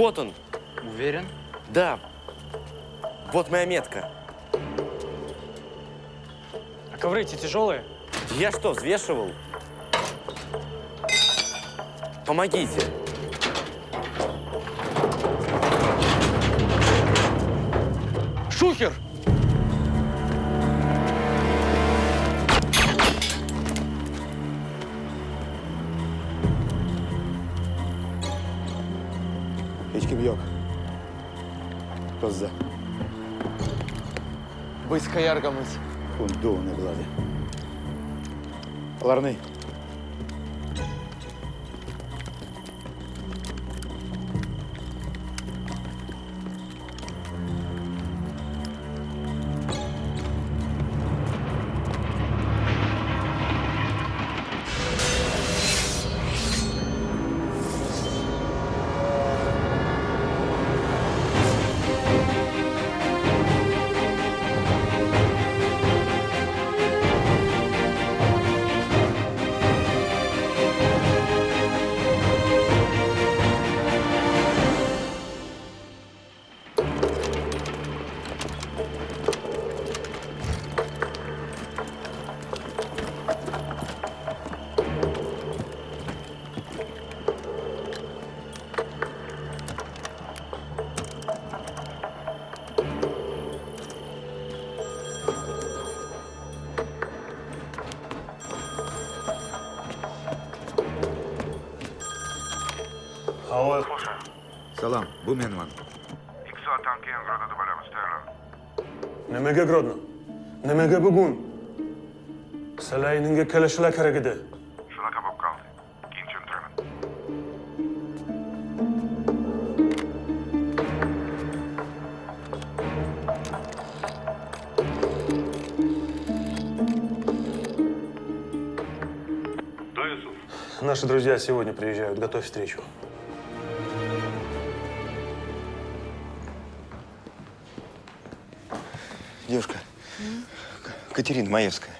Вот он. Уверен? Да. Вот моя метка. А ковры эти тяжелые? Я что, взвешивал? Помогите. Шухер! Быська яргамыз. Kundu ne buladı. Alarını. Салам, bu menman. ikki soatdan keyin Grodada bo'lamiz, tayyorlan. nimaga Grodno? Nimaga bugun? Salayninga kelishlar kerak edi. Shunaqa bo'lib qoldi. Keyin tushuntiraman. Да, Юсуф? Наши друзья сегодня приезжают. Готовь встречу. Катерина Маевская.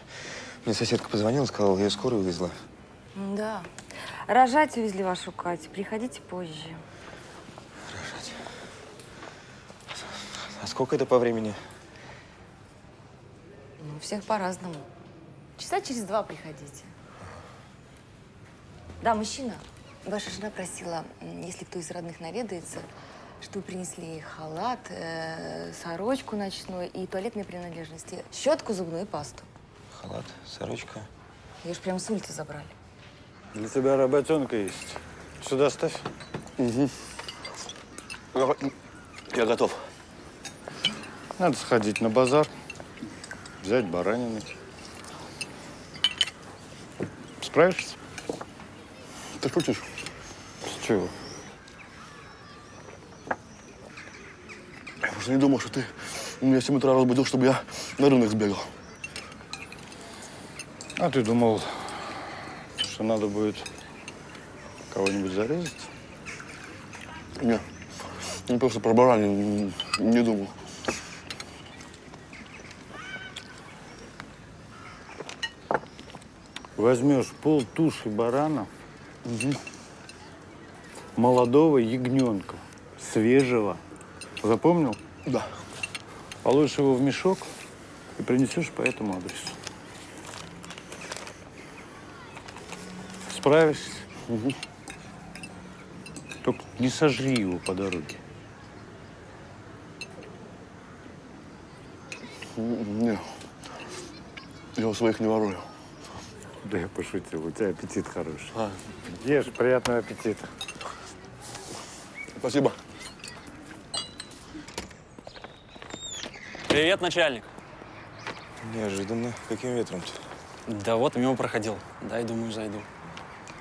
Мне соседка позвонила, сказала, ее скорую вывезла. Да. Рожать увезли вашу Катю. Приходите позже. Рожать. А сколько это по времени? Ну, всех по-разному. Часа через два приходите. Да, мужчина. Ваша жена просила, если кто из родных наведается, чтобы принесли ей халат, э, сорочку ночную и туалетные принадлежности, щетку, зубную и пасту. Халат, сорочка. Ее ж прям с улицы забрали. Для тебя работенка есть. Сюда ставь. Я готов. Надо сходить на базар, взять баранины. Справишься? Ты шутишь? С чего? Я просто не думал, что ты меня в 7 утра разбудил, чтобы я на рынок сбегал. А ты думал, что надо будет кого-нибудь зарезать? Не, не просто про баранин не, не думал. Возьмешь пол туши барана, молодого ягненка, свежего. Запомнил? Да. Положишь его в мешок и принесешь по этому адресу. Справишься? Только не сожри его по дороге. Не. Я у своих не ворую. Да я пошутил, у тебя аппетит хороший. Ешь, приятного аппетита. Спасибо. Привет, начальник. Неожиданно. Каким ветром-то? Да вот, мимо проходил. Дай, думаю, зайду.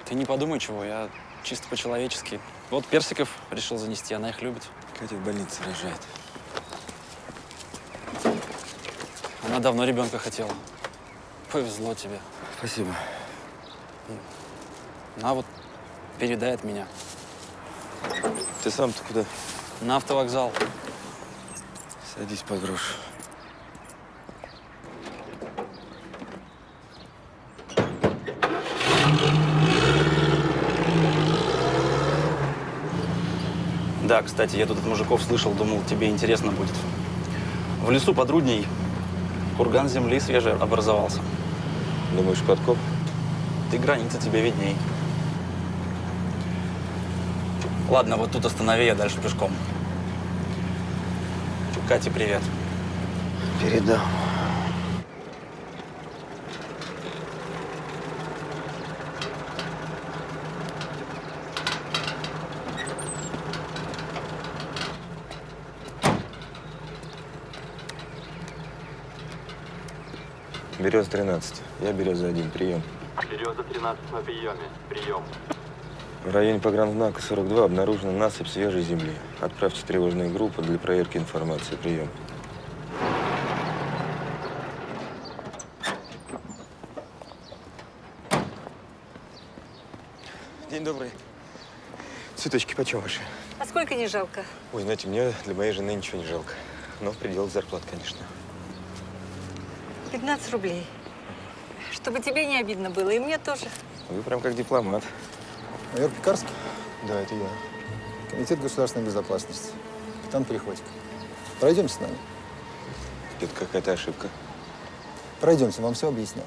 Ты не подумай чего, я чисто по-человечески. Вот персиков решил занести, она их любит. Катя в больнице рожает. Она давно ребенка хотела. Повезло тебе. Спасибо. На вот, передай от меня. Ты сам-то куда? На автовокзал. Садись под грушу. Да, кстати, я тут от мужиков слышал, думал, тебе интересно будет. В лесу под Рудней курган земли свежий образовался. Думаешь, подкоп? Ты границы тебе видней. Ладно, вот тут останови, я дальше пешком. Кате привет. Передам. Берез 13. Я береза один. Прием. Береза 13 на приеме. Прием. В районе погранзнака 42 обнаружена насыпь свежей земли. Отправьте тревожную группу для проверки информации. Прием. День добрый. Цветочки почем ваши? А сколько не жалко? Ой, знаете, мне для моей жены ничего не жалко. Но в пределах зарплат, конечно. 15 рублей. Чтобы тебе не обидно было, и мне тоже. Вы прям как дипломат. Майор Пекарский, Да, это я. Комитет государственной безопасности. Капитан Приходько. Пройдемте с нами. Это какая-то ошибка. Пройдемте, вам все объяснят.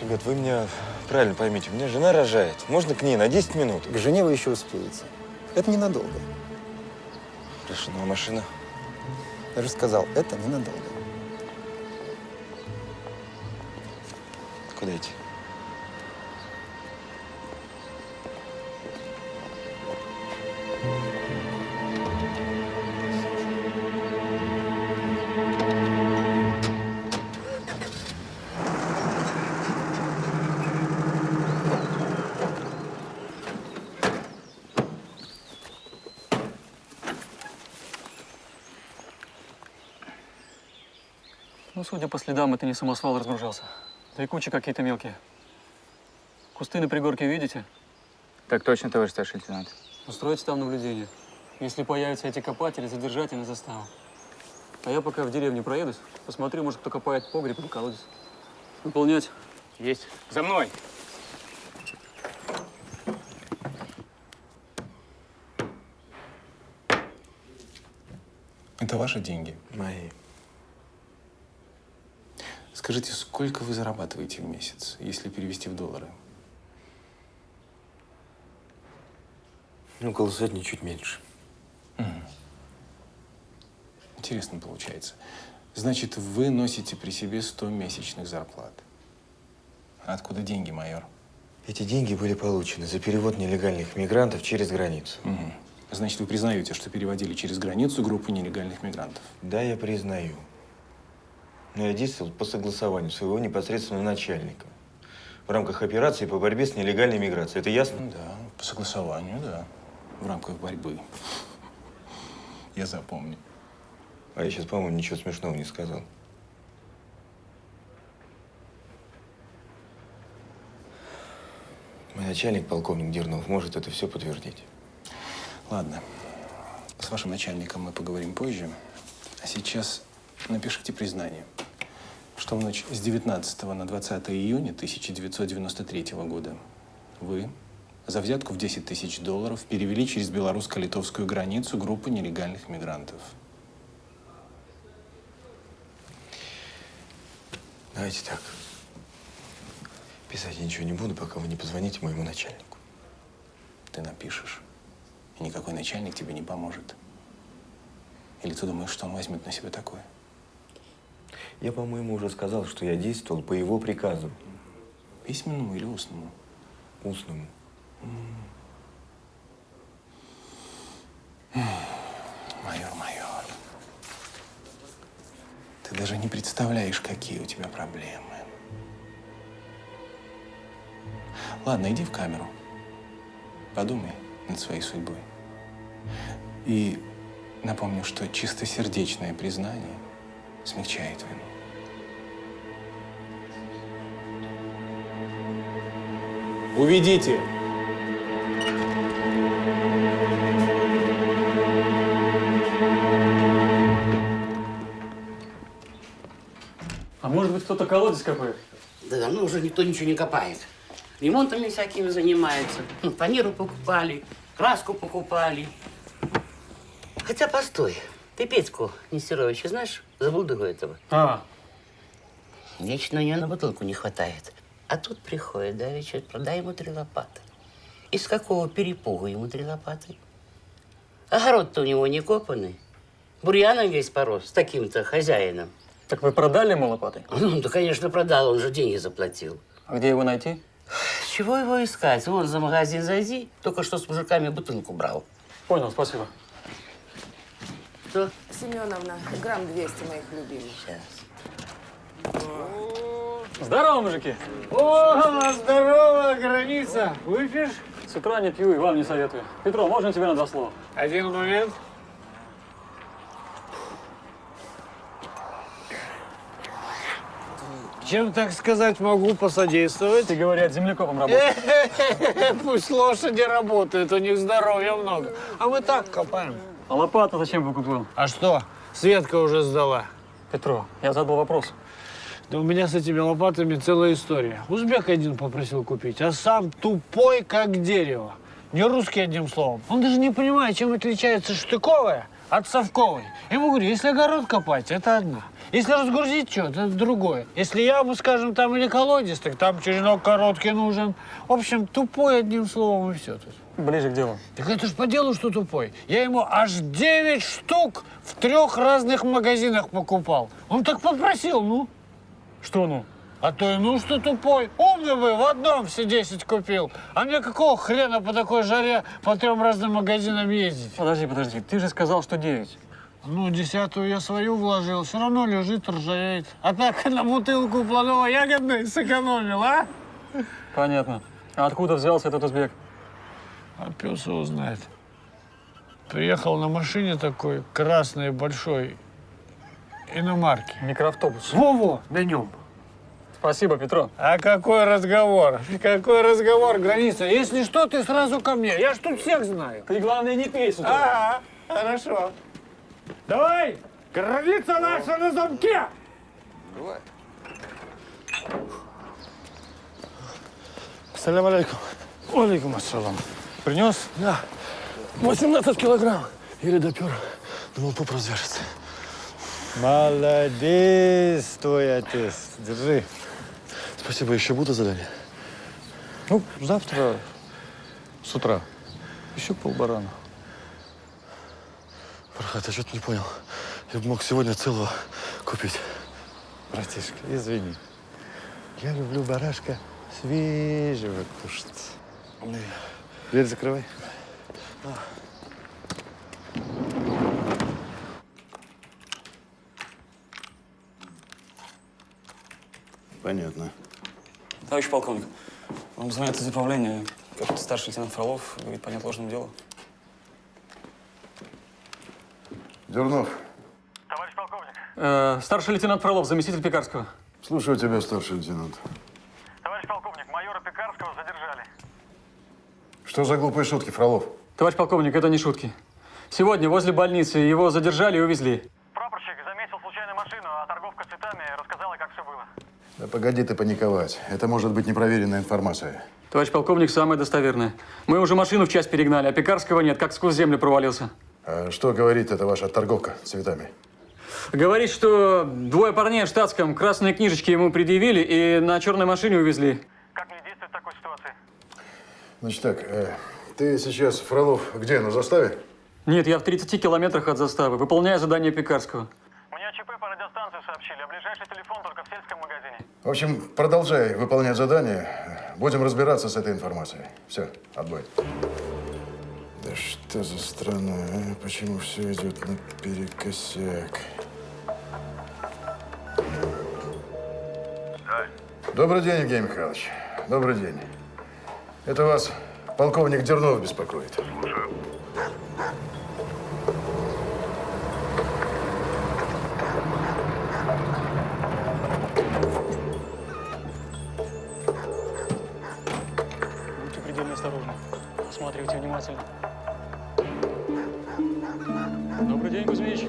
Ребят, вы меня правильно поймите. У меня жена рожает. Можно к ней на 10 минут? К жене вы еще успеете. Это ненадолго. Хорошо, ну а машина? Я же сказал, это ненадолго. Ну, судя по следам, это не самосвал разгружался. Да и кучи какие-то мелкие. Кусты на пригорке видите? Так точно, товарищ старший лейтенант. Устроите там наблюдение. Если появятся эти копатели, задержать и на заставу. А я пока в деревню проедусь, посмотрю, может, кто копает погреб или колодец. Выполнять. Есть. За мной. Это ваши деньги? Мои. Скажите, сколько вы зарабатываете в месяц, если перевести в доллары? Ну, около сотни, чуть меньше. Интересно получается. Значит, вы носите при себе 100 месячных зарплат. Откуда деньги, майор? Эти деньги были получены за перевод нелегальных мигрантов через границу. Мгм. Значит, вы признаете, что переводили через границу группу нелегальных мигрантов? Да, я признаю. Но я действовал по согласованию своего непосредственного начальника. В рамках операции по борьбе с нелегальной миграцией. Это ясно? Да, по согласованию, да. В рамках борьбы. Я запомню. А я сейчас, по-моему, ничего смешного не сказал. Мой начальник, полковник Дернов, может это все подтвердить. Ладно. С вашим начальником мы поговорим позже. А сейчас напишите признание, что в ночь с 19 на 20 июня 1993 года вы за взятку в 10 тысяч долларов перевели через белорусско-литовскую границу группу нелегальных мигрантов. Давайте так. Писать я ничего не буду, пока вы не позвоните моему начальнику. Ты напишешь, и никакой начальник тебе не поможет. Или ты думаешь, что он возьмет на себя такое? Я, по-моему, уже сказал, что я действовал по его приказу. Письменному или устному? Устному. Майор, майор, ты даже не представляешь, какие у тебя проблемы. Ладно, иди в камеру. Подумай над своей судьбой. И напомню, что чистосердечное признание смягчает вину. Уведите! А может быть, кто-то колодец копает? Да давно уже никто ничего не копает. Ремонтами всякими занимается. Хм, Фанеру покупали, краску покупали. Хотя, постой. Ты Петьку Нестеровича знаешь? Забулдыгу этого. А, Вечно у нее на бутылку не хватает. А тут приходит давеча, продай ему три лопаты. Из какого перепугу ему три лопаты? Огород-то у него не копанный. Бурьяном весь порос, с таким-то хозяином. так вы продали ему лопаты? Ну, да, конечно, продал, он же деньги заплатил. А где его найти? Чего его искать? Вон за магазин зайди. Только что с мужиками бутылку брал. Понял, спасибо. Что? Семеновна, грамм 200 моих любимых. Сейчас. Здорово, мужики. О, здорово, граница. Выпьешь? С утра не пью и вам не советую. Петро, можно тебе на два слова? Один момент. Чем, так сказать, могу посодействовать? Ты, говорят, землекопом работаешь. Пусть лошади работают, у них здоровья много. А мы так копаем. А лопата зачем вы купил? А что? Светка уже сдала. Петро, я задал вопрос. Да у меня с этими лопатами целая история. Узбек один попросил купить, а сам тупой, как дерево. Не русский, одним словом. Он даже не понимает, чем отличается штыковая от совковой. Я ему говорю, если огород копать, это одна. Если разгрузить что-то, это другое. Если яму, скажем, там или колодец, так там черенок короткий нужен. В общем, тупой, одним словом, и все тут. Ближе к делу. Так это ж по делу, что тупой. Я ему аж 9 штук в трех разных магазинах покупал. Он так попросил, ну. Что ну? А то и ну, что тупой. Умный бы, в одном все 10 купил. А мне какого хрена по такой жаре по трем разным магазинам ездить? Подожди, подожди. Ты же сказал, что 9. Ну, десятую я свою вложил, все равно лежит, ржавеет. А так на бутылку плодово-ягодной сэкономил, а? Понятно. А откуда взялся этот узбек? А пес его знает. Приехал на машине такой красной большой иномарки. Микроавтобус. Во-во, на нем. Спасибо, Петро. А какой разговор? Какой разговор, граница? Если что, ты сразу ко мне. Я ж тут всех знаю. Ты, главное, не пей с утра. Ага, хорошо. Давай, граница наша на замке. Давай. Салям алейкум. Алейкум ассалам. Принес? Да. 18 килограмм. Еле допер. Думал, поп развяжется. Молодец, твой отец. Держи. Спасибо, еще будут задания? Ну, завтра с утра. Еще полбарана. Фархат, я что-то не понял. Я бы мог сегодня целого купить. Братишка, извини. Я люблю барашка свежего кушать. Дверь закрывай. Понятно. Товарищ полковник, вам звонят из управления. Как старший лейтенант Фролов говорит по неотложному делу. Дернов, Э, старший лейтенант Фролов, заместитель Пекарского. слушаю тебя, старший лейтенант. Товарищ полковник, майора Пекарского. Что за глупые шутки, Фролов? Товарищ полковник, это не шутки. Сегодня возле больницы его задержали и увезли. Прапорщик заметил случайную машину, а торговка цветами рассказала, как все было. Да погоди ты паниковать. Это может быть непроверенная информация. Товарищ полковник, самое достоверное. Мы уже машину в часть перегнали, а Пекарского нет, как сквозь землю провалился. А что говорит эта ваша торговка цветами? Говорит, что двое парней в штатском красные книжечки ему предъявили и на черной машине увезли. Как мне действовать в такой ситуации? Значит так, э, ты сейчас, Фролов, где, на заставе? Нет, я в 30 километрах от заставы, выполняю задание Пекарского. Мне ЧП по радиостанции сообщили, а ближайший телефон только в сельском магазине. В общем, продолжай выполнять задание. Будем разбираться с этой информацией. Все, отбой. Да что за страна, а? Почему все идет наперекосяк? Добрый день, Евгений Михайлович. Добрый день. Это вас полковник Дернов беспокоит. Слушаю. Будьте предельно осторожны. Осматривайте внимательно. Добрый день, Кузьмич.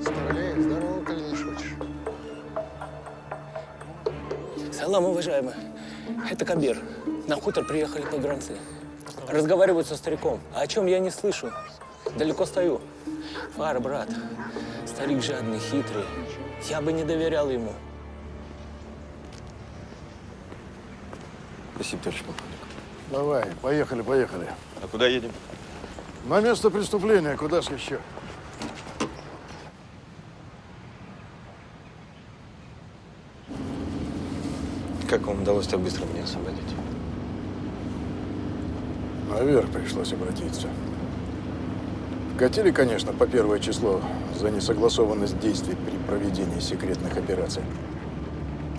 Здравей, здорово, коли не шутишь. Салам, уважаемый. Это Кабир. На хутор приехали погранцы. Разговаривают со стариком. А о чем я не слышу. Далеко стою. Фара, брат. Старик жадный, хитрый. Я бы не доверял ему. Спасибо, товарищ полковник. Давай, поехали, поехали. А куда едем? На место преступления, куда ж еще? Удалось так быстро меня освободить? Наверх пришлось обратиться. Вкатили, конечно, по первое число за несогласованность действий при проведении секретных операций.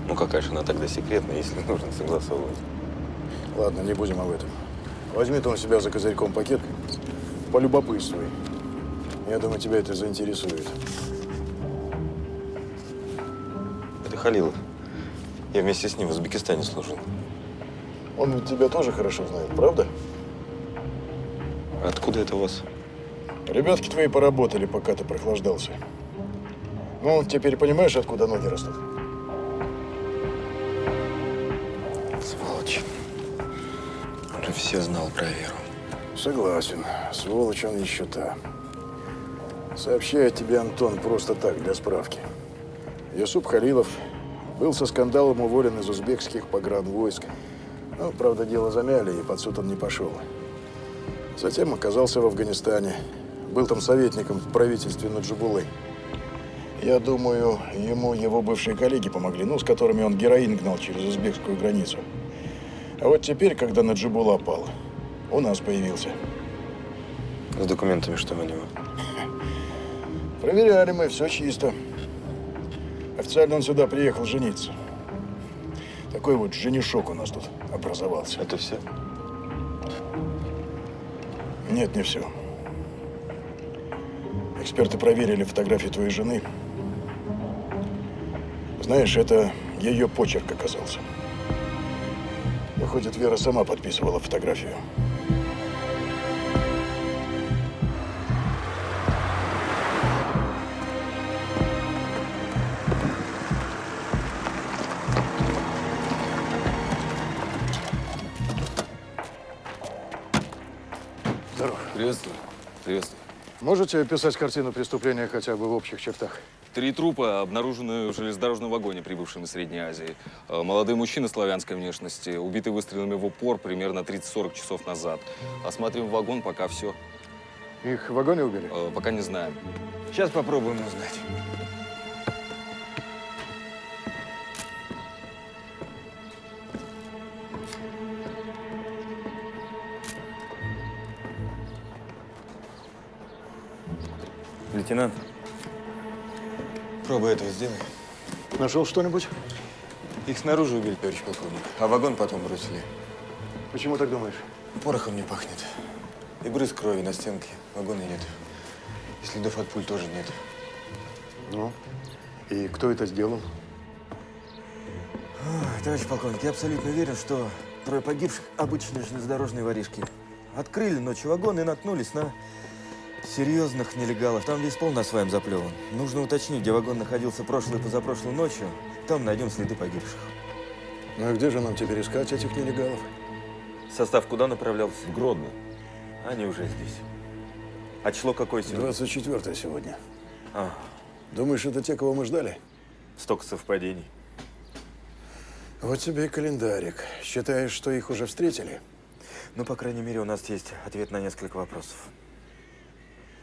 Ну какая же она тогда секретная, если нужно согласовывать? Ладно, не будем об этом. Возьми ты у себя за козырьком пакет, полюбопытствуй. Я думаю, тебя это заинтересует. Это Халилов. Я вместе с ним в Узбекистане служил. Он ведь тебя тоже хорошо знает, правда? Откуда это у вас? Ребятки твои поработали, пока ты прохлаждался. Ну, теперь понимаешь, откуда ноги растут? Сволочь. Он же все знал про Веру. Согласен. Сволочь он еще та. Сообщаю тебе, Антон, просто так, для справки. Юсуп Халилов был со скандалом уволен из узбекских погранвойск. Ну, правда, дело замяли, и под суд он не пошел. Затем оказался в Афганистане. Был там советником в правительстве Наджибулы. Я думаю, ему его бывшие коллеги помогли, ну, с которыми он героин гнал через узбекскую границу. А вот теперь, когда Наджибула пал, у нас появился. С документами что у него? Проверяли мы, все чисто. Официально он сюда приехал жениться. Такой вот женишок у нас тут образовался. Это все? Нет, не все. Эксперты проверили фотографии твоей жены. Знаешь, это ее почерк оказался. Выходит, Вера сама подписывала фотографию. Можете описать картину преступления хотя бы в общих чертах? Три трупа обнаружены в железнодорожном вагоне, прибывшем из Средней Азии. Э, Молодые мужчины славянской внешности, убиты выстрелами в упор примерно 30-40 часов назад. Осматриваем вагон, пока все. Их в вагоне убили? Э, Пока не знаем. Сейчас попробуем узнать. Лейтенант, пробу этого сделай. Нашел что-нибудь? Их снаружи убили, товарищ полковник, а вагон потом бросили. Почему так думаешь? Порохом не пахнет. И брызг крови на стенке. Вагона нет. И следов от пуль тоже нет. Ну, и кто это сделал? Ой, Товарищ полковник, я абсолютно уверен, что трое погибших – обычные железнодорожные воришки. Открыли ночью вагон и наткнулись на серьезных нелегалов. Там весь пол на своем заплеван. Нужно уточнить, где вагон находился прошлой и позапрошлой ночью. Там найдем следы погибших. Ну и где же нам теперь искать этих нелегалов? Состав куда направлялся? В Гродно. Они уже здесь. А число какое сегодня? 24 сегодня. А, Думаешь, это те, кого мы ждали? столько совпадений. Вот тебе и календарик. Считаешь, что их уже встретили? Ну, по крайней мере, у нас есть ответ на несколько вопросов.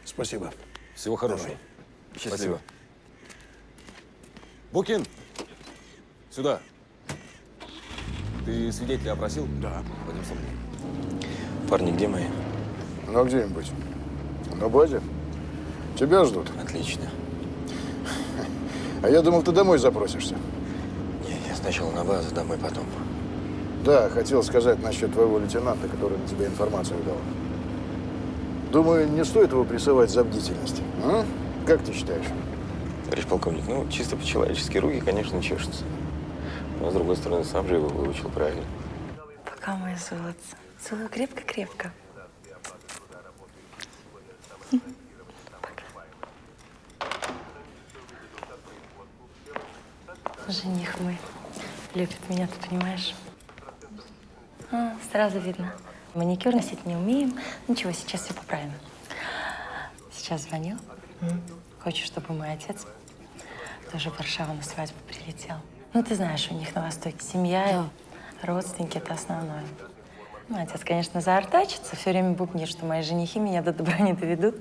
Спасибо. Всего хорошего. Счастливо. Букин! Сюда. Ты свидетеля опросил? Да. Пойдем со мной. Парни, где мои? Ну, а где им быть? На базе. Тебя ждут. Отлично. А я думал, ты домой запросишься. Не, я сначала на базу, домой потом. Да, хотел сказать насчет твоего лейтенанта, который на тебя информацию дал. Думаю, не стоит его прессовать за бдительность. А? Как ты считаешь? Товарищ полковник, ну, чисто по-человечески руки, конечно, чешутся. Но, с другой стороны, сам же его выучил правильно. Пока, мое золотце. Целую крепко-крепко. Жених мой любит меня, ты понимаешь? А, сразу видно. Маникюр носить не умеем. Ничего, сейчас все поправим. Сейчас звонил. Хочешь, чтобы мой отец тоже в Варшаву на свадьбу прилетел? Ну, ты знаешь, у них на Востоке семья, и родственники — это основное. Ну, отец, конечно, заортачится, все время бубнит, что мои женихи меня до добра не доведут,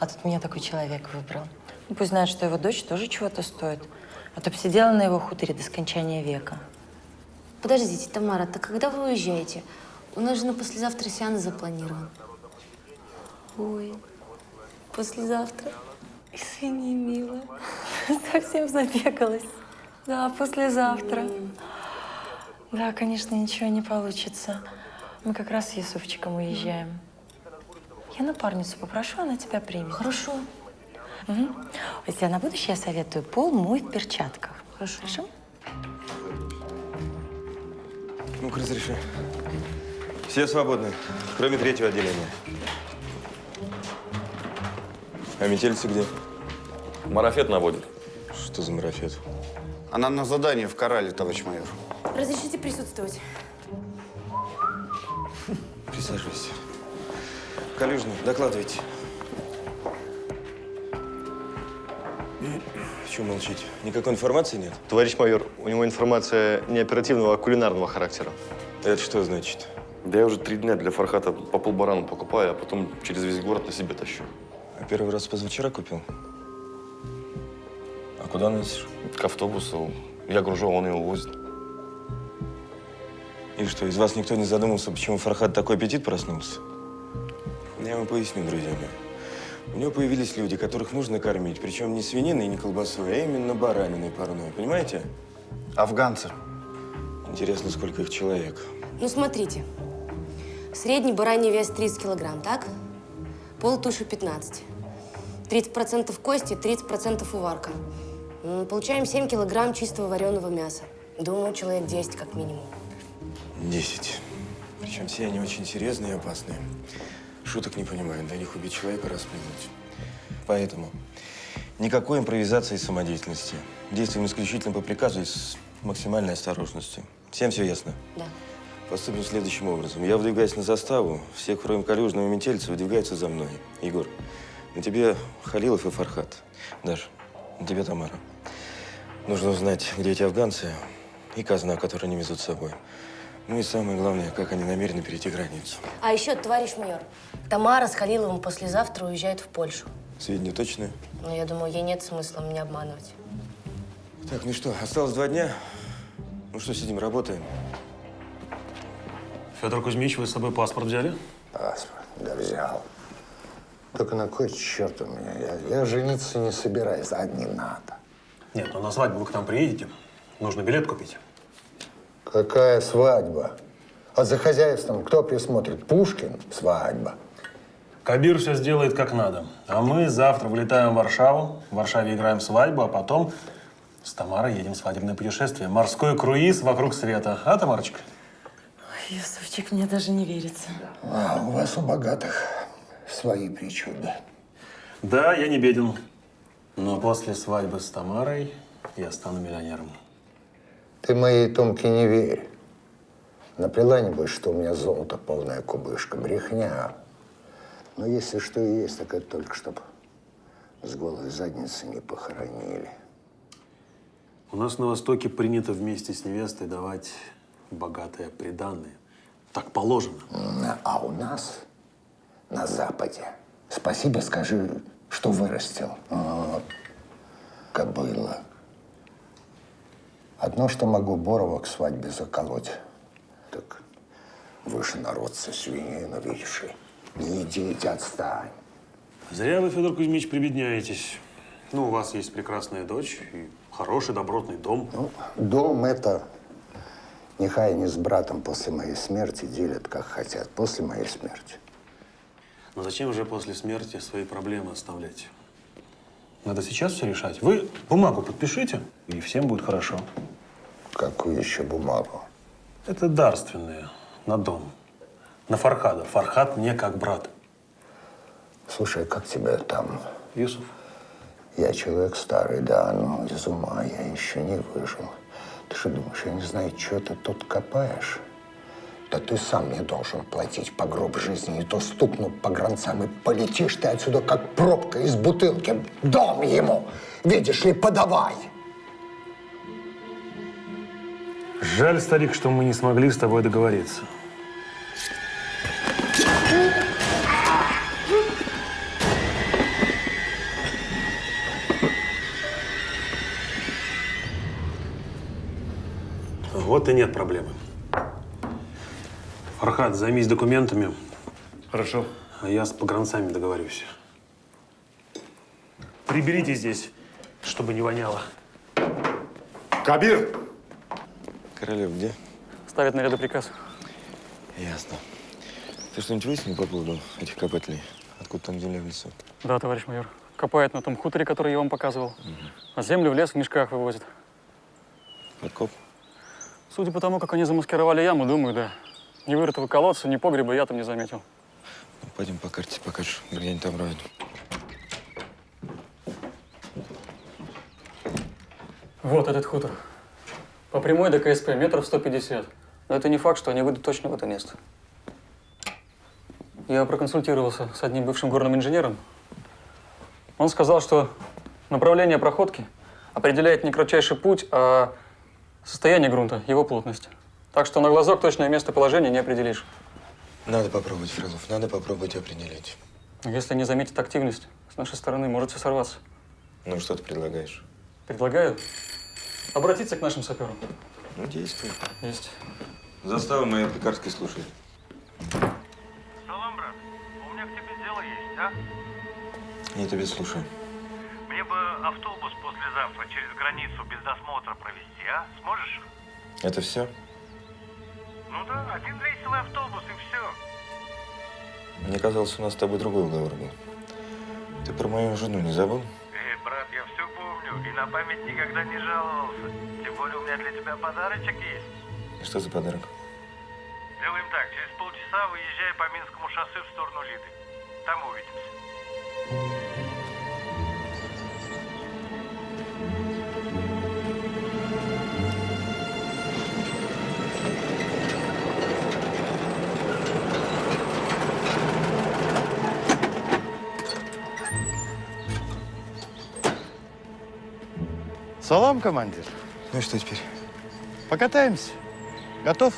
а тут меня такой человек выбрал. Ну, пусть знает, что его дочь тоже чего-то стоит, а то сидела на его хуторе до скончания века. Подождите, Тамара, так когда вы уезжаете? У нас же на послезавтра сеанс запланирован. Ой, послезавтра. Извини, милая. Совсем забегалась. Да, послезавтра. Да, конечно, ничего не получится. Мы как раз с Ясуфчиком уезжаем. Я напарницу попрошу, она тебя примет. Хорошо. Угу. Тебе на будущее я советую пол мой в перчатках. Хорошо. Хорошо? Ну-ка, разреши. Все свободны, кроме третьего отделения. А метельцы где? Марафет наводит. Что за марафет? Она на задании в Корале, товарищ майор. Разрешите присутствовать? Присаживайся. Калюжный, докладывайте. Чего молчите? Никакой информации нет? Товарищ майор, у него информация не оперативного, а кулинарного характера. Это что значит? Да я уже три дня для Фархата по полбарану покупаю, а потом через весь город на себе тащу. А первый раз позавчера купил? А куда носишь? К автобусу. Я гружу, а он его возит. И что, из вас никто не задумался, почему Фархат такой аппетит проснулся? Я вам поясню, друзья мои. У него появились люди, которых нужно кормить. Причем не свининой и не колбасой, а именно бараниной парной. Понимаете? Афганцы. Интересно, сколько их человек. Ну, смотрите. Средний бараний вес 30 килограмм, так? Пол туши 15. 30% кости, 30% уварка. Получаем 7 килограмм чистого вареного мяса. Думаю, человек 10 как минимум. Десять. Причем все они очень серьезные и опасные. Шуток не понимают, до них убить человека расплюнуть. Поэтому никакой импровизации и самодеятельности. Действуем исключительно по приказу и с максимальной осторожностью. Всем все ясно? Да. Поступим следующим образом. Я выдвигаюсь на заставу, все, кроме Калюжного и Метельца, выдвигаются за мной. Егор, на тебе Халилов и Фархат. Даш, на тебе Тамара. Нужно узнать, где эти афганцы и казна, которую они везут с собой. Ну и самое главное, как они намерены перейти границу. А еще, товарищ майор, Тамара с Халиловым послезавтра уезжает в Польшу. Сведения точные? Но я думаю, ей нет смысла меня обманывать. Так, ну что, осталось два дня. Ну что, сидим, работаем. Федор Кузьмич, вы с собой паспорт взяли? Паспорт, да взял. Только на кой черт у меня? Я, я жениться не собираюсь, а не надо. Нет, ну на свадьбу вы к нам приедете. Нужно билет купить. Какая свадьба? А за хозяйством кто присмотрит? Пушкин? Свадьба. Кабир все сделает как надо. А мы завтра вылетаем в Варшаву. В Варшаве играем свадьбу, а потом с Тамарой едем в свадебное путешествие. Морской круиз вокруг света. А, Тамарочка? Юсуфчик, мне даже не верится. А у вас у богатых свои причуды. Да, я не беден. Но после свадьбы с Тамарой я стану миллионером. Ты моей Томке не верь. Наплела, небось, что у меня золото полная кубышка. Брехня. Но если что и есть, так это только чтоб с голой задницы не похоронили. У нас на Востоке принято вместе с невестой давать богатое приданное. Так положено. А у нас на Западе. Спасибо скажи, что вырастил. Вот. Кобыла. Одно, что могу Борова к свадьбе заколоть. Так выше народца свинину видишь. и Не идите, отстань. Зря вы, Федор Кузьмич, прибедняетесь. Ну, у вас есть прекрасная дочь и хороший, добротный дом. Ну, дом это нехай они с братом после моей смерти делят, как хотят. После моей смерти. Но зачем же после смерти свои проблемы оставлять? Надо сейчас все решать. Вы бумагу подпишите, и всем будет хорошо. Какую еще бумагу? Это дарственная на дом. На Фархада. Фархад мне как брат. Слушай, как тебя там? Юсуф. Я человек старый, да, но из ума я еще не выжил. Ты что думаешь, я не знаю, что ты тут копаешь? Да ты сам мне должен платить по гроб жизни. Не то стукну по гранцам и полетишь ты отсюда, как пробка из бутылки. Дом ему, видишь ли, подавай. Жаль, старик, что мы не смогли с тобой договориться. Вот и нет проблемы. Фархат, займись документами. Хорошо. А я с погранцами договорюсь. Приберите здесь, чтобы не воняло. Кабир! Королев где? Ставят наряды приказ. Ясно. Ты что-нибудь выяснил по поводу этих копателей? Откуда там земля в лесу? Да, товарищ майор. Копает на том хуторе, который я вам показывал. А землю в лес в мешках вывозит. Подкоп? Судя по тому, как они замаскировали яму, думаю, да. Ни вырытого колодца, ни погреба я там не заметил. Ну, пойдем по карте покажешь, где они там роют. Вот этот хутор. По прямой до КСП метров 150. Но это не факт, что они выйдут точно в это место. Я проконсультировался с одним бывшим горным инженером. Он сказал, что направление проходки определяет не кратчайший путь, а состояние грунта, его плотность. Так что на глазок точное местоположение не определишь. Надо попробовать, Фролов, надо попробовать определить. Если не заметит активность, с нашей стороны может все сорваться. Ну, что ты предлагаешь? Предлагаю обратиться к нашим саперам. Ну, действуй. Есть. Застава моя пекарской слушает. Салам, брат. У меня к тебе дело есть, а? Я тебя слушаю. Бы автобус послезавтра через границу без досмотра провести, а? Сможешь? Это все? Ну да, один веселый автобус и все. Мне казалось, у нас с тобой другой уговор был. Ты про мою жену не забыл? Эй, брат, я все помню и на память никогда не жаловался. Тем более у меня для тебя подарочек есть. Что за подарок? Делаем так, через полчаса выезжай по Минскому шоссе в сторону Лиды. Там увидимся. Салам, командир. Ну и что теперь? Покатаемся. Готов?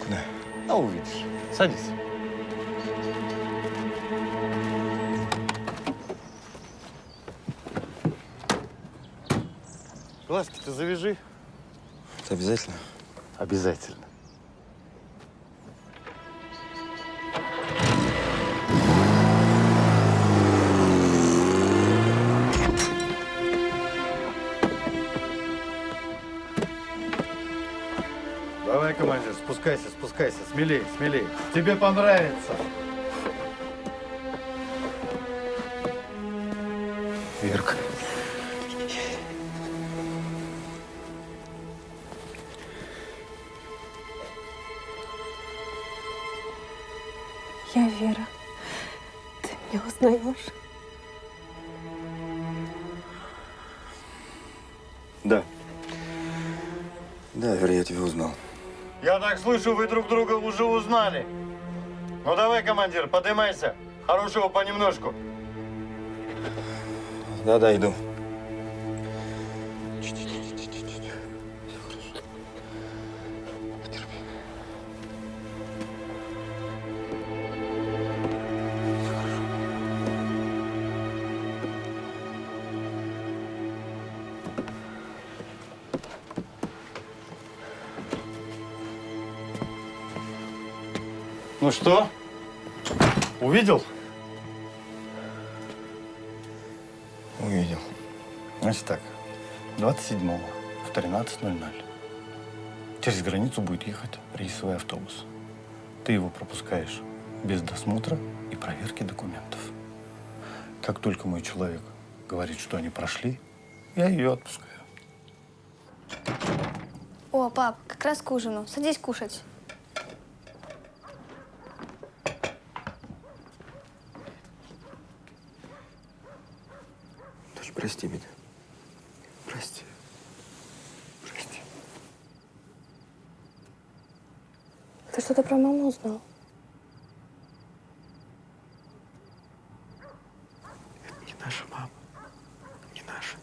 Куда? А увидишь. Садись. Глазки ты завяжи. Это обязательно? Обязательно. Спускайся, спускайся. Смелей, смелей. Тебе понравится. Верка. Я Вера. Ты меня узнаешь? Да. Да, Вера, я тебя узнал. Я так слышу, вы друг друга уже узнали. Ну давай, командир, поднимайся. Хорошего понемножку. Да-да, иду. Что? Увидел? Увидел. Значит так, 27-го в 13.00 через границу будет ехать рейсовый автобус. Ты его пропускаешь без досмотра и проверки документов. Как только мой человек говорит, что они прошли, я ее отпускаю. О, пап, как раз к ужину. Садись кушать. Дочь, прости меня. Прости. Прости. Ты что-то про маму узнал? Не наша мама. Не наша.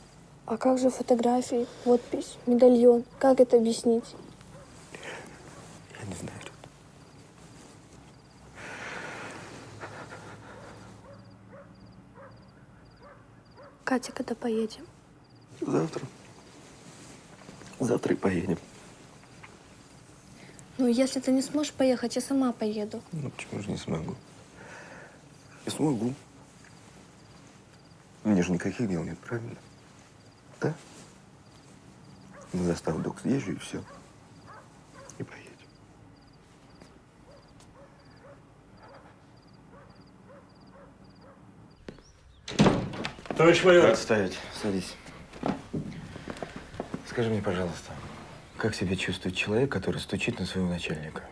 А как же фотографии, подпись, медальон? Как это объяснить? Я не знаю. Катя, когда поедем? Завтра. Завтра и поедем. Ну, если ты не сможешь поехать, я сама поеду. Ну почему же не смогу? Я смогу. Мне же никаких дел нет, правильно? Да? На заставу док съезжу и все. И поедем. Товарищ майор. Отставить. Садись. Скажи мне, пожалуйста, как себя чувствует человек, который стучит на своего начальника?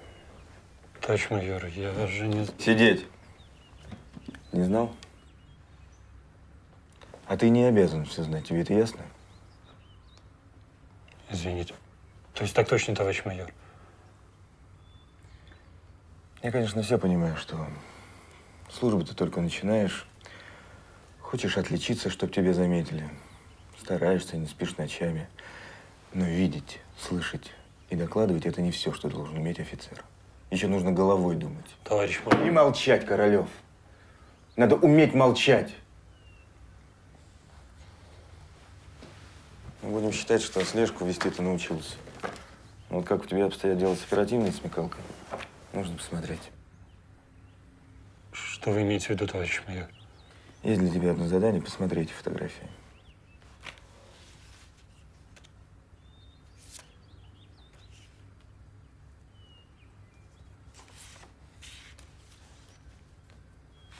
Товарищ майор, я же не... Сидеть. Не знал? А ты не обязан все знать, тебе это ясно? Извините. То есть так точно, товарищ майор? Я, конечно, все понимаю, что службу ты только начинаешь. Хочешь отличиться, чтоб тебя заметили. Стараешься, не спишь ночами. Но видеть, слышать и докладывать – это не все, что должен уметь офицер. Еще нужно головой думать. Товарищ майор. И молчать, Королев. Надо уметь молчать. Мы будем считать, что слежку вести ты научился. Вот как у тебя обстоят дела с оперативной смекалкой, нужно посмотреть. Что вы имеете в виду, товарищ майор? Есть для тебя одно задание – посмотреть фотографии.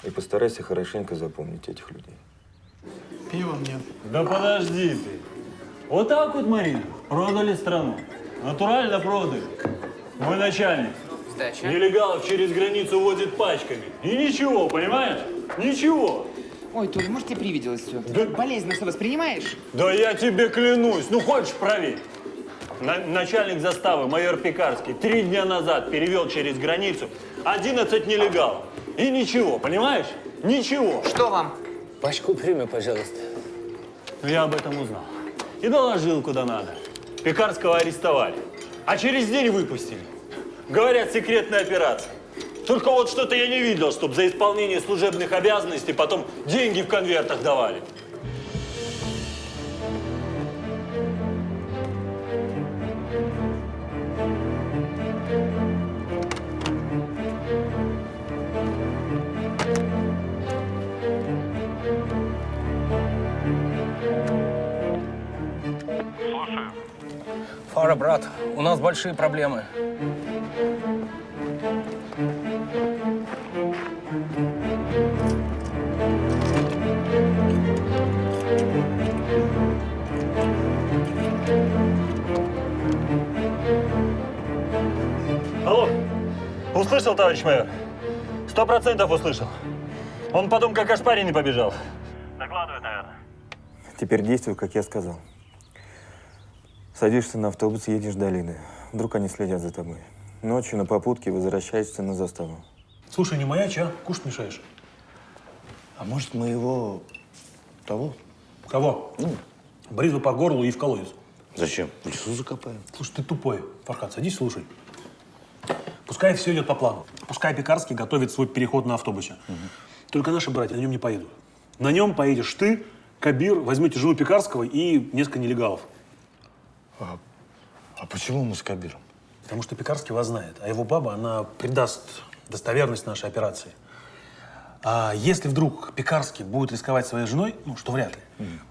И постарайся хорошенько запомнить этих людей. Пива мне. Да подожди ты. Вот так вот, Марина, продали страну. Натурально продали. Мой начальник. Сдача. Нелегалов через границу возит пачками. И ничего, понимаешь? Ничего. Ой, Толя, может, тебе привиделось все? Ты так болезненно все воспринимаешь? Да я тебе клянусь. Ну, хочешь, проверь. На- начальник заставы, майор Пекарский, три дня назад перевел через границу 11 нелегалов. И ничего, понимаешь? Ничего. Что вам? Пачку прими, пожалуйста. Ну, я об этом узнал. И доложил, куда надо. Пекарского арестовали. А через день выпустили. Говорят, секретная операция. Только вот что-то я не видел, чтобы за исполнение служебных обязанностей потом деньги в конвертах давали. Фара, брат, у нас большие проблемы. Услышал, товарищ майор? Сто процентов услышал. Он потом как ошпаренный побежал. Докладывает, наверное. Теперь действуй, как я сказал. Садишься на автобус, едешь до долины. Вдруг они следят за тобой. Ночью на попутке возвращаешься на заставу. Слушай, не маячь, а? Кушать мешаешь. А может, мы его того? Кого? Бризу по горлу и в колодец. Зачем? В лесу закопаем. Слушай, ты тупой. Фархат, садись, слушай. Пускай все идет по плану. Пускай Пекарский готовит свой переход на автобусе. Только наши братья на нем не поедут. На нем поедешь ты, Кабир, возьмете жену Пекарского и несколько нелегалов. А, а почему мы с Кабиром? Потому что Пекарский вас знает, а его баба, она придаст достоверность нашей операции. А если вдруг Пекарский будет рисковать своей женой, ну, что вряд ли,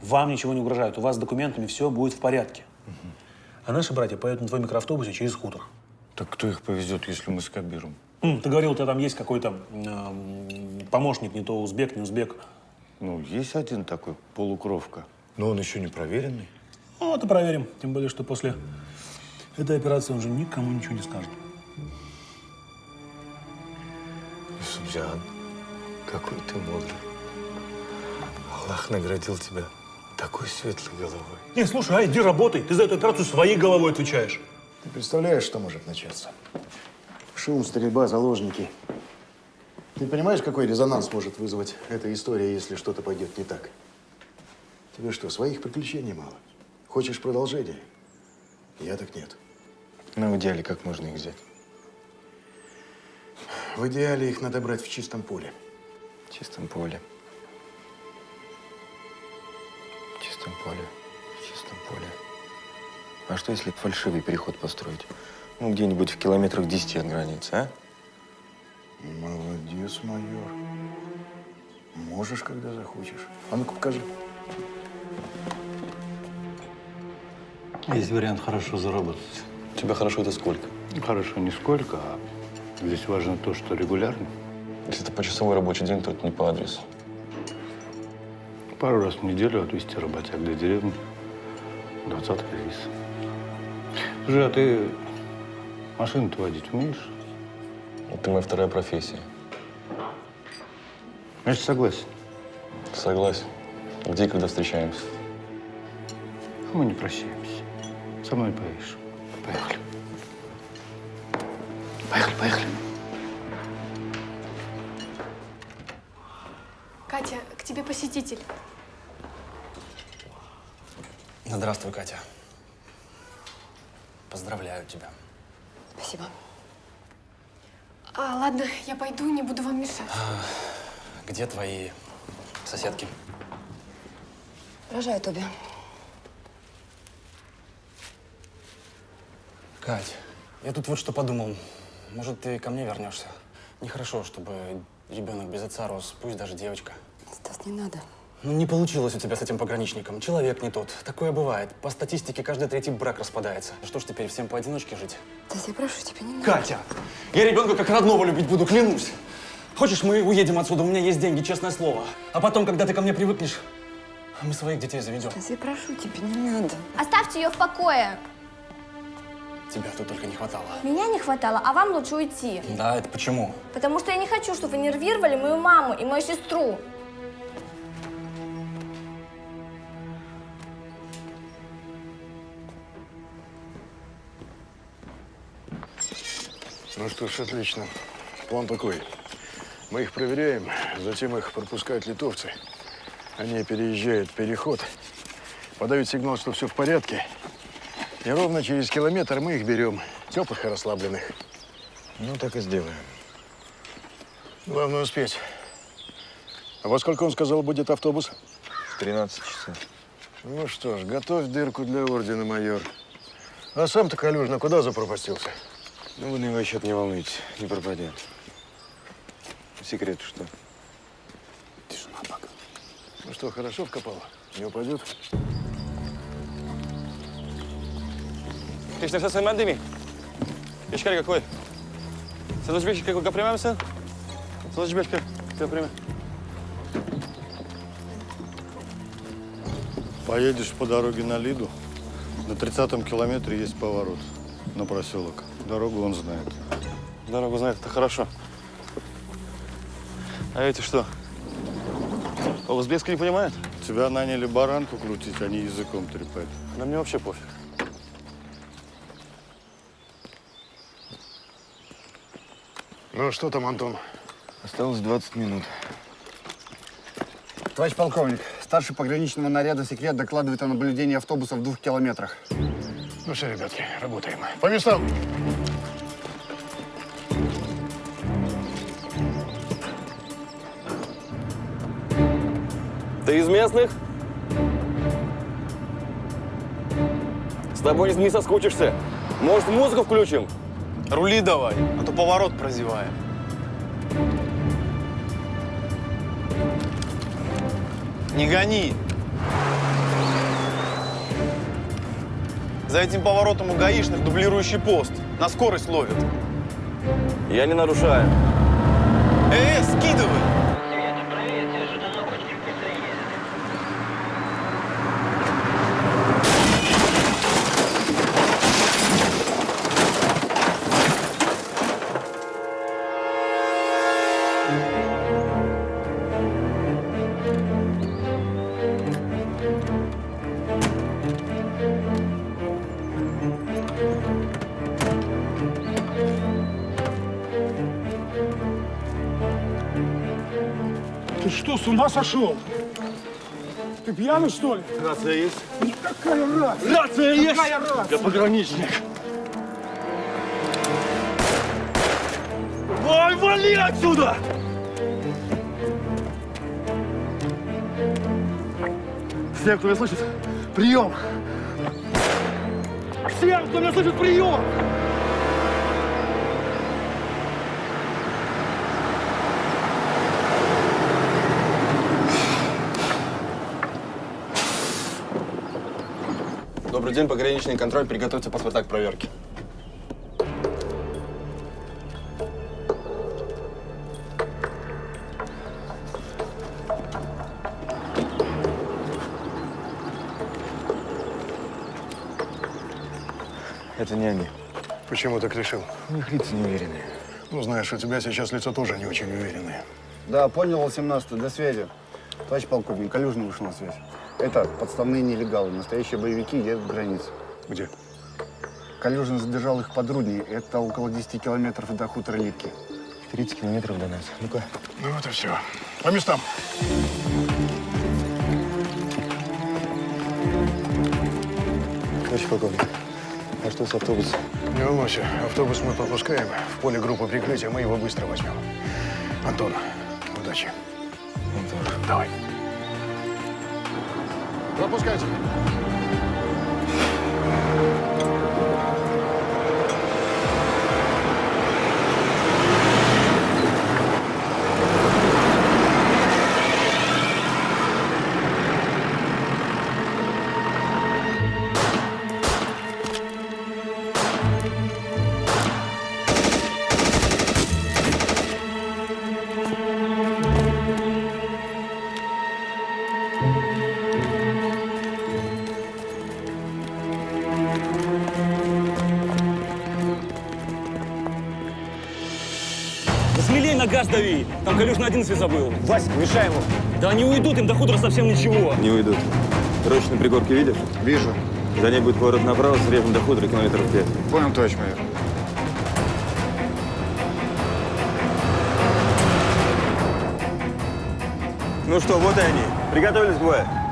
вам ничего не угрожает, у вас с документами все будет в порядке. А наши братья поедут на твоем микроавтобусе через хутор. Так кто их повезет, если мы с Кабиром? М, Ты говорил, у тебя там есть какой-то эм, помощник, не то узбек, не узбек. Ну, есть один такой, полукровка. Но он еще не проверенный. Ну, это проверим. Тем более, что после этой операции он же никому ничего не скажет. Субзиан, какой ты мудрый. Аллах наградил тебя такой светлой головой. Не, слушай, а иди работай. Ты за эту операцию своей головой отвечаешь. Ты представляешь, что может начаться? Шум, стрельба, заложники. Ты понимаешь, какой резонанс может вызвать эта история, если что-то пойдет не так? Тебе что, своих приключений мало? Хочешь продолжения? Я так нет. Ну, в идеале, как можно их взять? В идеале их надо брать в чистом поле. В чистом поле. В чистом поле. В чистом поле. А что, если фальшивый переход построить? Ну, где-нибудь в километрах 10 от границы, а? Молодец, майор. Можешь, когда захочешь. А ну-ка, покажи. Есть вариант хорошо заработать. У тебя хорошо это сколько? Хорошо не сколько, а здесь важно то, что регулярно. Если это почасовой рабочий день, то это не по адресу. Пару раз в неделю отвезти работяг до деревни. Двадцатка рейс. Слушай, а ты машину-то водить умеешь? Это моя вторая профессия. Значит, согласен. Согласен. Где и когда встречаемся? А мы не прощаемся. Со мной поедешь. Поехали. Поехали, поехали. Катя, к тебе посетитель. Здравствуй, Катя. Поздравляю тебя. Спасибо. А, ладно, я пойду, не буду вам мешать. Где твои соседки? Рожают обе. Кать, я тут вот что подумал. Может, ты ко мне вернешься? Нехорошо, чтобы ребенок без отца рос, пусть даже девочка. Стас, не надо. Ну, не получилось у тебя с этим пограничником. Человек не тот. Такое бывает. По статистике, каждый третий брак распадается. Что ж теперь, всем поодиночке жить? Стас, я прошу тебя, не надо. Катя! Я ребенка как родного любить буду, клянусь. Хочешь, мы уедем отсюда, у меня есть деньги, честное слово. А потом, когда ты ко мне привыкнешь, мы своих детей заведем. Стас, я прошу тебя, не надо. Оставьте ее в покое. Тебя тут только не хватало. Меня не хватало, а вам лучше уйти. Да, это почему? Потому что я не хочу, чтобы вы нервировали мою маму и мою сестру. Ну что ж, отлично. План такой. Мы их проверяем, затем их пропускают литовцы. Они переезжают переход, подают сигнал, что все в порядке. И ровно через километр мы их берем, теплых и расслабленных. Ну, так и сделаем. Главное успеть. А во сколько он сказал, будет автобус? В 13 часов. Ну что ж, готовь дырку для ордена, майор. А сам-то, Калюжна, куда запропастился? Ну, вы на его счет не волнуйтесь, не пропадет. Секрет что? Тишина пока. Ну что, хорошо вкопала? Не упадет? Să mai de Ești care какой? Să duci bine как примем să? Să duci bine как примем. Поедешь по дороге на Лиду. На 30-м километре есть поворот на проселок. Дорогу он знает. Дорогу знает, это хорошо. А эти что? По-узбекски не понимают? Тебя наняли баранку крутить, а не языком трепать. Да мне вообще пофиг. Ну что там, Антон? Осталось 20 минут. Товарищ полковник, старший пограничного наряда секрет докладывает о наблюдении автобуса в двух километрах. Ну все, ребятки, работаем. По местам! Ты из местных? С тобой не соскучишься. Может, музыку включим? Рули давай, а то поворот прозеваем. Не гони. За этим поворотом у гаишных дублирующий пост. На скорость ловят. Я не нарушаю. Э, скидывай! Сошел? Ты пьяный, что ли? Рация есть? Какая рация? Рация есть? Какая рация? Я пограничник. Ой, вали отсюда! Все, кто меня слышит, прием! Всем, кто меня слышит, прием! Добрый день, пограничный контроль. Приготовьте паспорта к проверке. Это не они. Почему так решил? У них лица неуверенные. Ну, знаешь, у тебя сейчас лицо тоже не очень уверенное. Да, понял, 18 до связи. Товарищ полковник, Калюжин вышел на связь. Это подставные нелегалы, настоящие боевики едут к границе. Где? Калюжин задержал их под Рудней. Это около 10 километров до хутора Липки. 30 километров до нас. Ну-ка. Ну вот и все. По местам. Товарищ полковник, а что с автобусом? Не волнуйся, автобус мы пропускаем. В поле группы прикрытия мы его быстро возьмем. Антон, удачи. Антон. Давай. Пропускайте. На газ дави! Там Калюш на 11 забыл. Вася, мешай ему. Да они уйдут, им до хутора совсем ничего. Не уйдут. Рощу на пригорке видишь? Вижу. За ней будет поворот направо, срежем до хутора километров пять. Понял, товарищ майор. Ну что, вот и они. Приготовились к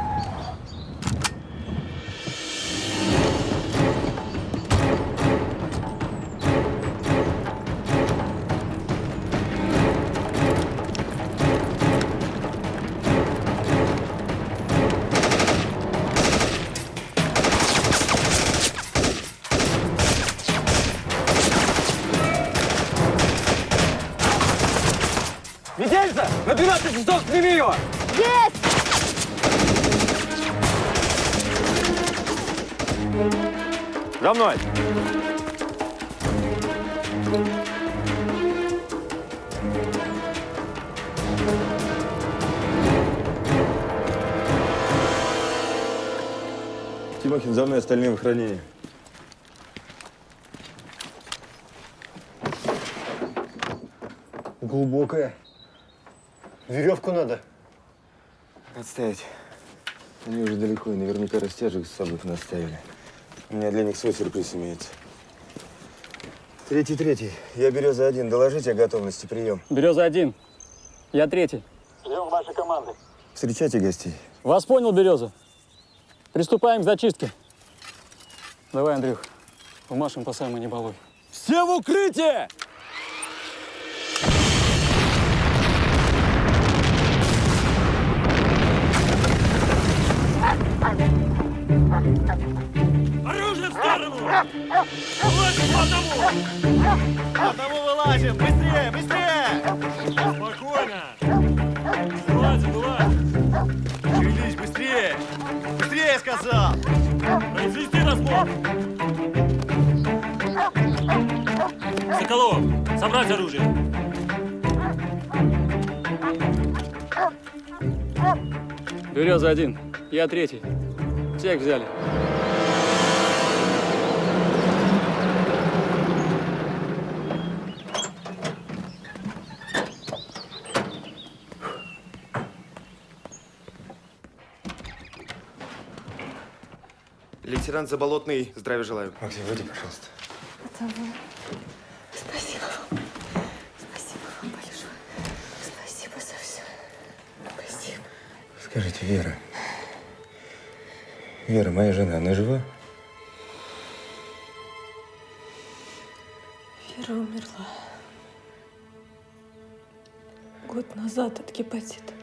растяжек с собой наставили. У меня для них свой сюрприз имеется. Третий, третий. Я Береза один. Доложите о готовности. Прием. Береза один. Я третий. Ждем вашей команды. Встречайте гостей. Вас понял, Береза. Приступаем к зачистке. Давай, Андрюх, умашем по самой не балуй. Все в укрытие! Оружие в сторону! Вылазим по одному! По одному вылазим! Быстрее, быстрее! Спокойно! Вылазим, вылазим! Шевелись, быстрее! Быстрее, я сказал! Произвести разбор! Соколов, собрать оружие! Береза один. Я третий. Всех взяли. Лейтенант Заболотный, здравия желаю. Максим, выйди, пожалуйста. Это вы. Спасибо вам. Спасибо вам большое. Спасибо за все. Скажите, Вера. Вера, моя жена, она жива? Вера умерла. Год назад от гепатита.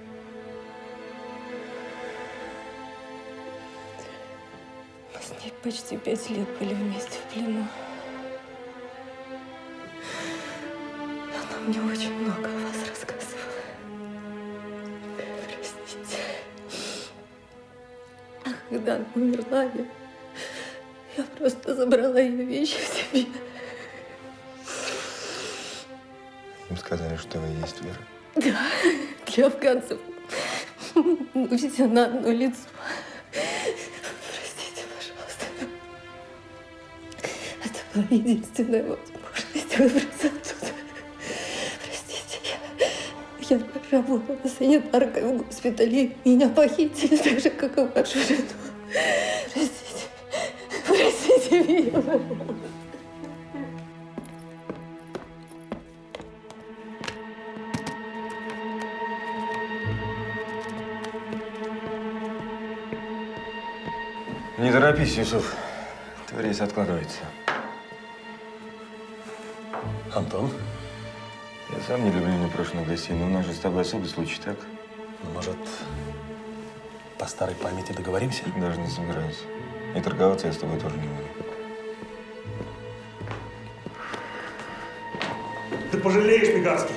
Мы с ней почти пять лет были вместе в плену. Она мне очень много когда она умерла, я, я просто забрала ее вещи в себе. Им сказали, что вы есть Вера. Да, для афганцев мы все на одно лицо. Простите, пожалуйста. Это была единственная возможность выбраться оттуда. Простите, я, я работала санитаркой в госпитале. Меня похитили так же, как и вашу жену. Не торопись, Юсуф. Твой рейс откладывается. Антон? Я сам не люблю непрошенных гостей, но у нас же с тобой особый случай, так? Ну, может, по старой памяти договоримся? Даже не собираюсь. И торговаться я с тобой тоже не буду. Ты пожалеешь, Пегарский.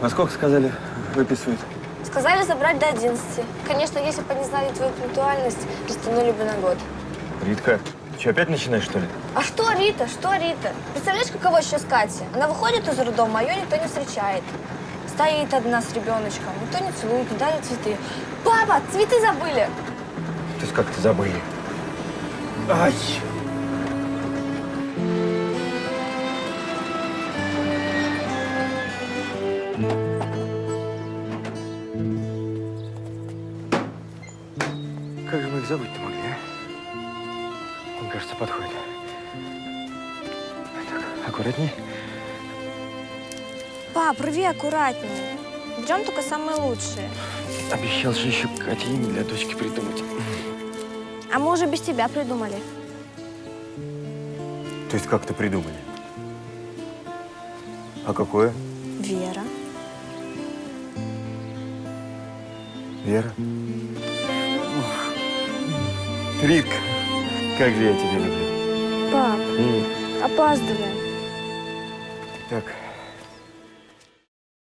Во сколько сказали, выписывают? Сказали забрать до 11. Конечно, если бы они знали твою пунктуальность, растянули бы на год. Ритка, ты что, опять начинаешь, что ли? А что Рита? Что Рита? Представляешь, каково сейчас Катя? Она выходит из роддома, а ее никто не встречает. Стоит одна с ребеночком, никто не целует, не дарит цветы. Папа, цветы забыли! То есть как-то забыли. Ай! Аккуратнее. Берем только самые лучшие. Обещал же еще Кате имя для дочки придумать. А мы уже без тебя придумали. То есть как-то придумали? А какое? Вера. Вера? Ритка, как же я тебя люблю. Пап, М. опаздываем.